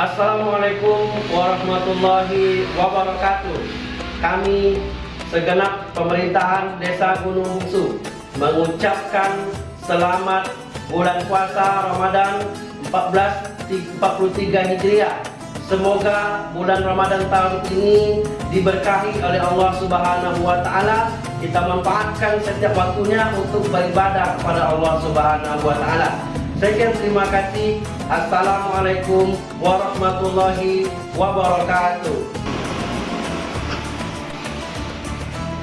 Assalamualaikum warahmatullahi wabarakatuh. Kami segenap pemerintahan Desa Gunung Bungsu mengucapkan selamat bulan puasa Ramadan 1443 Hijriah. Semoga bulan Ramadan tahun ini diberkahi oleh Allah Subhanahu wa taala. Kita manfaatkan setiap waktunya untuk beribadah kepada Allah Subhanahu wa taala. Sekian terima kasih. Assalamualaikum warahmatullahi wabarakatuh.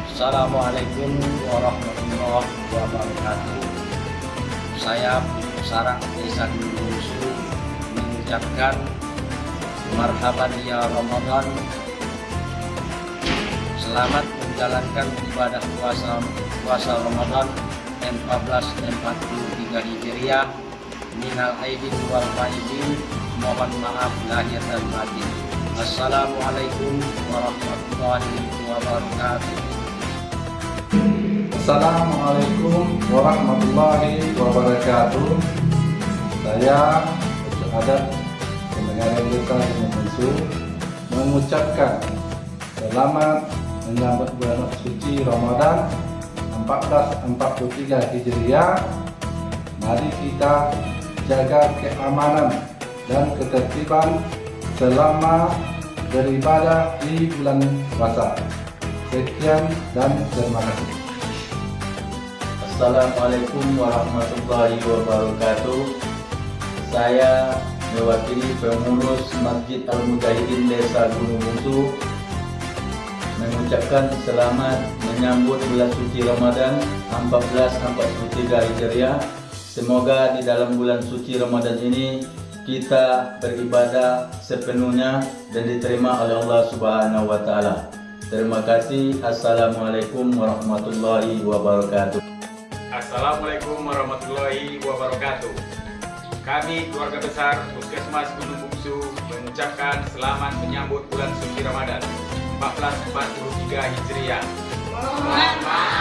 Assalamualaikum warahmatullahi wabarakatuh. Saya Sarang Desa mengucapkan marhaban ya Ramadan. Selamat menjalankan ibadah puasa puasa Ramadan 1443 Hijriah minal aidin wal faizin mohon maaf lahir dan batin. Assalamualaikum warahmatullahi wabarakatuh. Assalamualaikum warahmatullahi wabarakatuh. Saya ada pendengar desa Gunung mengucapkan selamat menyambut bulan suci Ramadan 1443 Hijriah. Mari kita jaga keamanan dan ketertiban selama beribadah di bulan puasa. Sekian dan terima kasih. Assalamualaikum warahmatullahi wabarakatuh. Saya mewakili pengurus Masjid Al Mujahidin Desa Gunung Bungsu mengucapkan selamat menyambut bulan suci Ramadan 1443 Hijriah Semoga di dalam bulan suci Ramadan ini kita beribadah sepenuhnya dan diterima oleh Allah Subhanahu wa taala. Terima kasih. Assalamualaikum warahmatullahi wabarakatuh. Assalamualaikum warahmatullahi wabarakatuh. Kami keluarga besar Puskesmas Gunung Bungsu mengucapkan selamat menyambut bulan suci Ramadan 1443 Hijriah. Mohon maaf